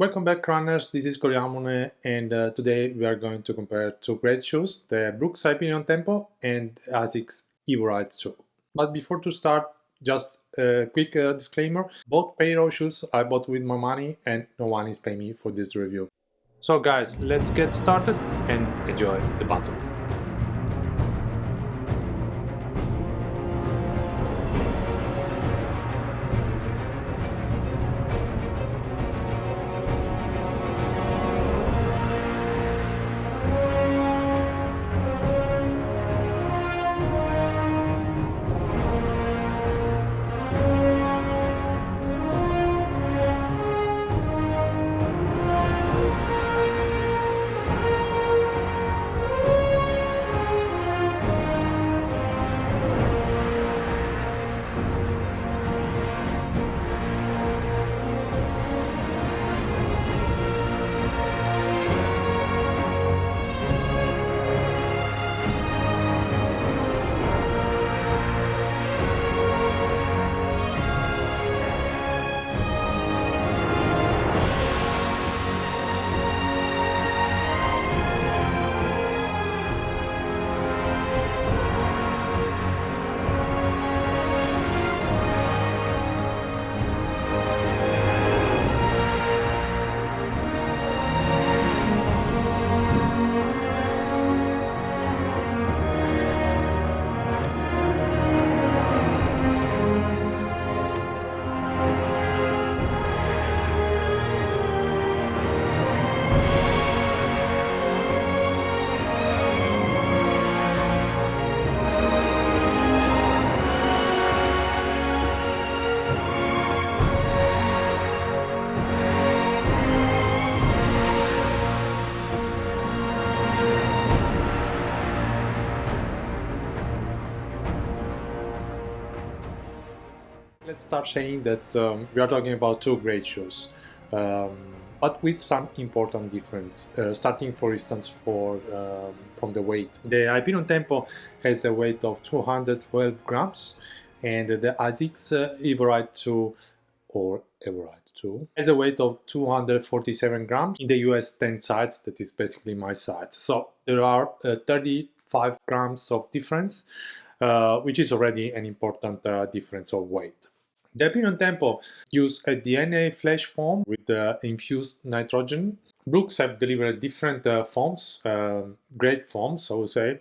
Welcome back runners, this is Coliamone and uh, today we are going to compare two great shoes, the Brooks Hyperion Tempo and ASICS Evo 2. But before to start, just a quick uh, disclaimer, both pair of shoes I bought with my money and no one is paying me for this review. So guys, let's get started and enjoy the battle. Let's start saying that um, we are talking about two great shoes, um, but with some important difference. Uh, starting, for instance, for um, from the weight. The Hyperion Tempo has a weight of 212 grams, and the ASICS uh, Evoride 2 or Evoride 2 has a weight of 247 grams in the US 10 size, that is basically my size. So there are uh, 35 grams of difference, uh, which is already an important uh, difference of weight. The Hyperion Tempo use a DNA flash foam with uh, infused nitrogen. Brooks have delivered different uh, foams, uh, great forms, I would say.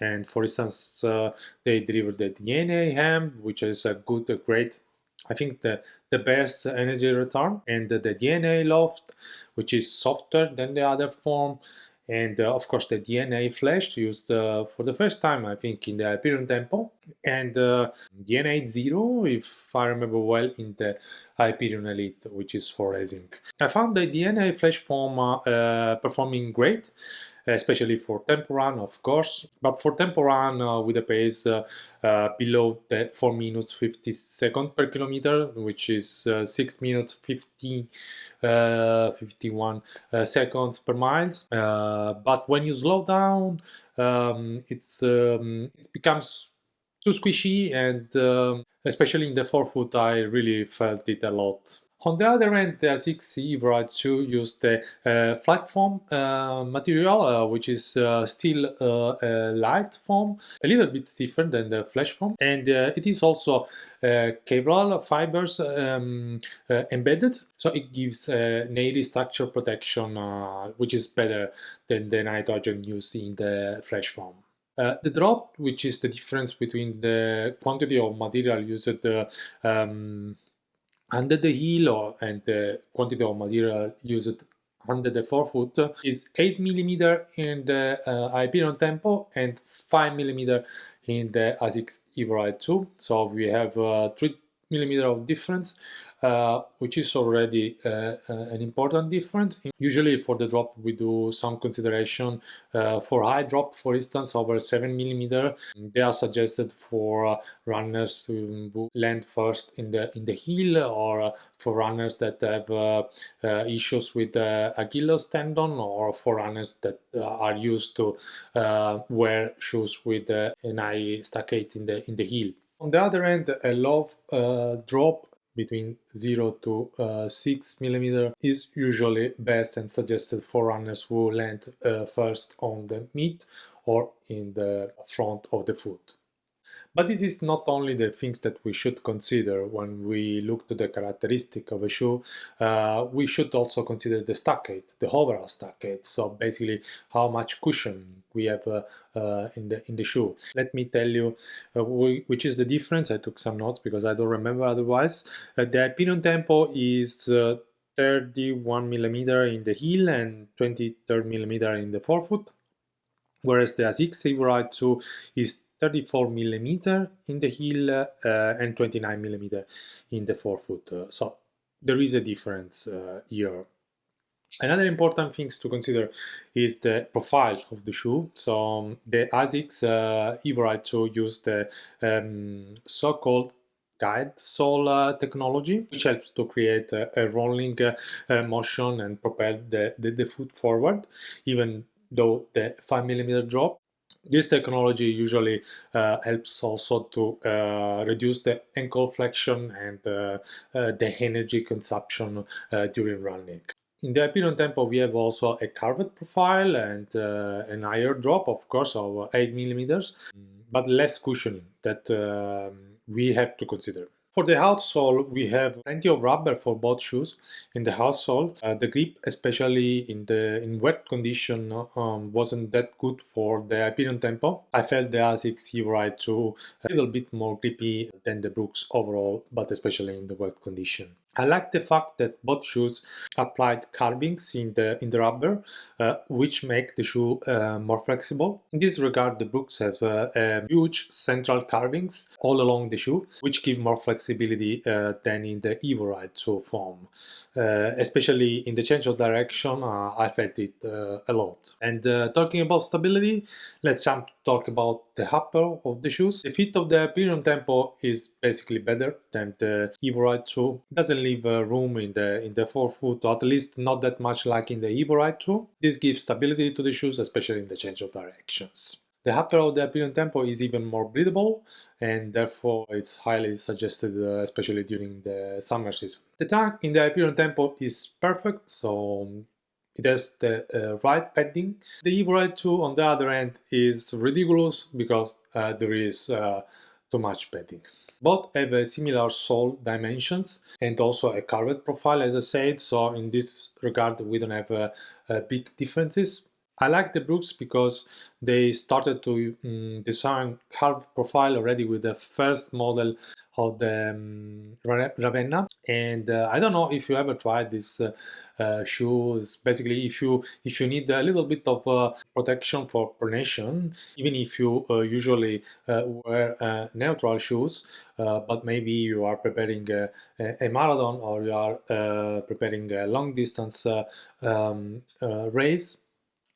And for instance, uh, they delivered the DNA AMP, which is a good, a great, I think the, the best energy return, and the, the DNA Loft, which is softer than the other foam and uh, of course the DNA flash used uh, for the first time I think in the Hyperion Tempo and uh, DNA Zero if I remember well in the Hyperion Elite which is for racing. I found the DNA flash foam uh, uh, performing great especially for tempo run of course. But for tempo run uh, with a pace uh, uh, below the 4 minutes 50 seconds per kilometer which is uh, 6 minutes 50 uh, 51 uh, seconds per miles. But when you slow down um, it's um, it becomes too squishy and um, especially in the forefoot I really felt it a lot on the other end, the ASICS Evo 2 used the uh, FlyteFoam uh, material, uh, which is uh, still uh, a light foam, a little bit stiffer than the flash foam, and uh, it is also Kevlar fibers um, embedded, so it gives uh, native structure protection, which is better than the nitrogen used in the flash foam. Uh, the drop, which is the difference between the quantity of material used uh, um, under the heel and the quantity of material used under the forefoot is 8 mm in the uh, Hyperion Tempo and 5 mm in the ASICS Evo 2. So we have uh, 3 mm of difference uh, which is already uh, uh, an important difference. Usually for the drop we do some consideration uh, for high drop, for instance, over 7 millimeter. They are suggested for runners to land first in the in the heel or for runners that have issues with Achilles tendon or for runners that are used to wear shoes with an high stack height in the in the heel. On the other end, a low uh, drop between 0 to uh, 6 millimeter is usually best and suggested for runners who land uh, first on the mid or in the front of the foot. But this is not only the things that we should consider when we look to the characteristic of a shoe, uh, we should also consider the stack height, the overall stack height, so basically how much cushion we have uh, uh, in, the, in the shoe. Let me tell you uh, which is the difference, I took some notes because I don't remember otherwise. Uh, the Hyperion Tempo is uh, 31 millimeter in the heel and 23 millimeter in the forefoot whereas the ASICS Evo 2 is 34 millimeter in the heel uh, and 29 millimeter in the forefoot. Uh, so there is a difference uh, here. Another important things to consider is the profile of the shoe. So um, the ASICS uh, Evo 2 use the um, so-called guide sole uh, technology, which helps to create a, a rolling uh, motion and propel the, the, the, foot forward, even though the 5 millimeter drop this technology usually uh, helps also to uh, reduce the ankle flexion and uh, uh the energy consumption uh, during running. In the Hyperion Tempo we have also a curved profile and uh, an higher drop of course of 8 millimeters but less cushioning that um, we have to consider. For the outsole, we have plenty of rubber for both shoes. In the outsole, uh, the grip, especially in the in wet condition, um, wasn't that good for the Hyperion Tempo. I felt the ASICS Evo 2 a little bit more grippy than the Brooks overall, but especially in the wet condition. I like the fact that both shoes applied carvings in the in the rubber, uh, which make the shoe uh, more flexible. In this regard, the Brooks have uh, huge central carvings all along the shoe, which give more flexibility uh, than in the Evo Ride 2 foam. Uh, especially in the change of direction, uh, I felt it a lot. And talking about stability, let's jump talk about the upper of the shoes. The fit of the Hyperion Tempo is basically better than the Evo Ride 2. It doesn't leave uh, room in the in the forefoot, or at least not that much like in the Evo Ride 2. This gives stability to the shoes, especially in the change of directions. The upper of the Hyperion Tempo is even more breathable and therefore it's highly suggested uh, especially during the summer season. The tongue in the Hyperion Tempo is perfect, so it has the uh, right padding. The Evo Ride 2 on the other hand is ridiculous because uh, there is uh, too much padding. Both have a similar sole dimensions and also a curved profile as I said, so in this regard we don't have uh, uh, big differences. I like the Brooks because they started to um, design curved profile already with the first model of the um, Ravenna. And uh, I don't know if you ever tried this uh, uh, shoes. Basically if you if you need a little bit of uh, protection for pronation even if you uh, usually uh, wear neutral shoes but maybe you are preparing a, a marathon or you are preparing a long distance um, race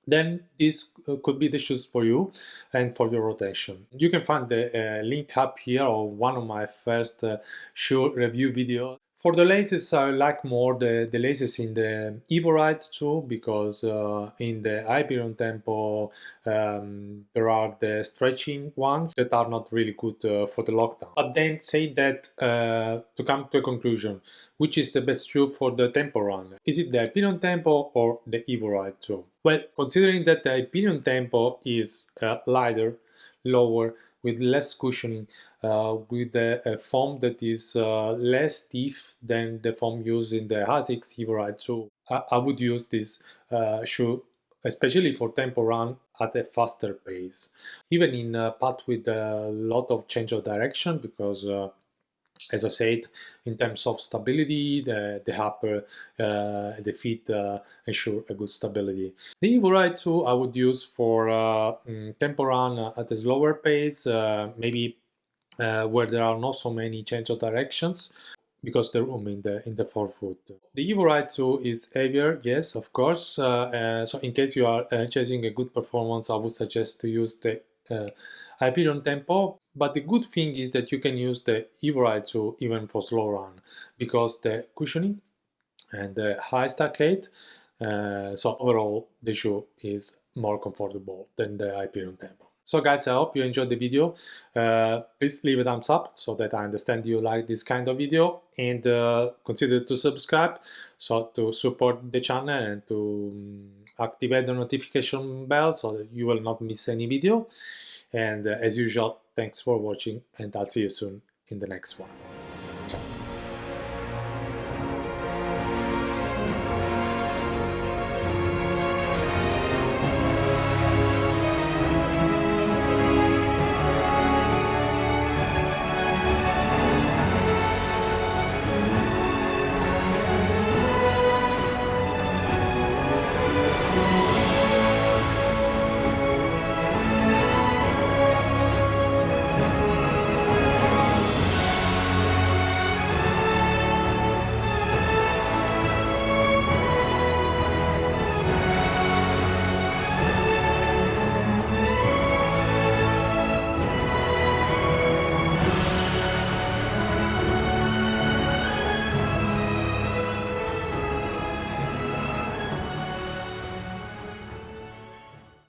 then this uh, could be the shoes for you and for your rotation. You can find the uh, link up here or one of my first uh, shoe review videos for the laces, I like more the, the laces in the Evo Ride 2 because uh, in the Hyperion Tempo um, there are the stretching ones that are not really good uh, for the lockdown. But then say that uh, to come to a conclusion, which is the best shoe for the Tempo run? Is it the Hyperion Tempo or the Evo Ride 2? Well, considering that the Hyperion Tempo is uh, lighter, lower, with less cushioning, uh, with a, a, foam that is uh, less stiff than the foam used in the ASICS Evo Ride 2. I, I, would use this uh, shoe especially for tempo run at a faster pace. Even in a path with a lot of change of direction because uh, as I said, in terms of stability, the, the upper, uh, the feet uh, ensure a good stability. The Evo Ride 2 I would use for uh, mm, tempo run at a slower pace, uh, maybe uh, where there are not so many change of directions because the room in the in the forefoot. The Evo Ride 2 is heavier, yes, of course. Uh, so in case you are chasing a good performance, I would suggest to use the Hyperion Tempo but the good thing is that you can use the Evo Ride 2 even for slow run because the cushioning and the high stack height uh, so overall the shoe is more comfortable than the Hyperion Tempo. So guys, I hope you enjoyed the video. Uh, please leave a thumbs up so that I understand you like this kind of video and uh, consider to subscribe so to support the channel and to um, activate the notification bell so that you will not miss any video. And uh, as usual, thanks for watching and I'll see you soon in the next one.